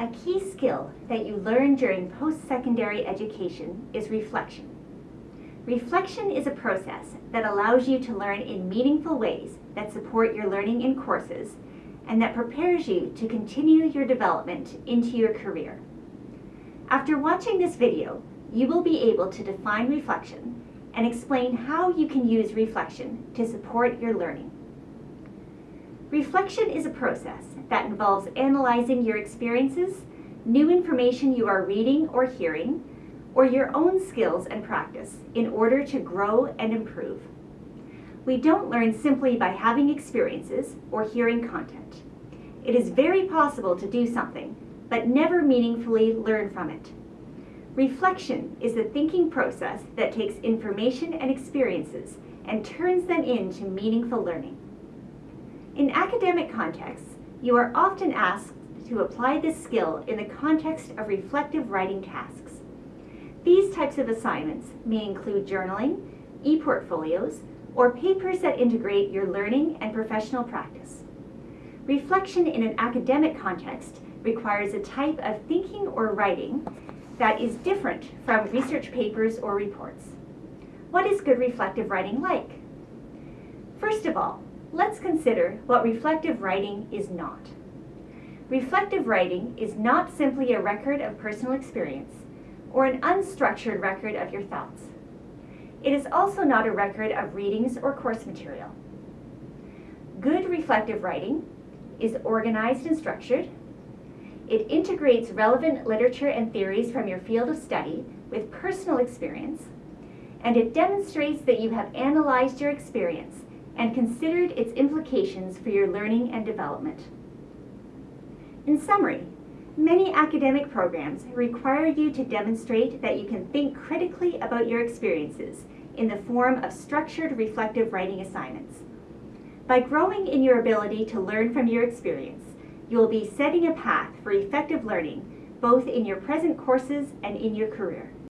A key skill that you learn during post-secondary education is reflection. Reflection is a process that allows you to learn in meaningful ways that support your learning in courses and that prepares you to continue your development into your career. After watching this video, you will be able to define reflection and explain how you can use reflection to support your learning. Reflection is a process that involves analyzing your experiences, new information you are reading or hearing, or your own skills and practice in order to grow and improve. We don't learn simply by having experiences or hearing content. It is very possible to do something, but never meaningfully learn from it. Reflection is the thinking process that takes information and experiences and turns them into meaningful learning. In academic contexts, you are often asked to apply this skill in the context of reflective writing tasks. These types of assignments may include journaling, e-portfolios, or papers that integrate your learning and professional practice. Reflection in an academic context requires a type of thinking or writing that is different from research papers or reports. What is good reflective writing like? First of all, let's consider what reflective writing is not. Reflective writing is not simply a record of personal experience or an unstructured record of your thoughts. It is also not a record of readings or course material. Good reflective writing is organized and structured. It integrates relevant literature and theories from your field of study with personal experience, and it demonstrates that you have analyzed your experience and considered its implications for your learning and development. In summary, many academic programs require you to demonstrate that you can think critically about your experiences in the form of structured reflective writing assignments. By growing in your ability to learn from your experience, you will be setting a path for effective learning both in your present courses and in your career.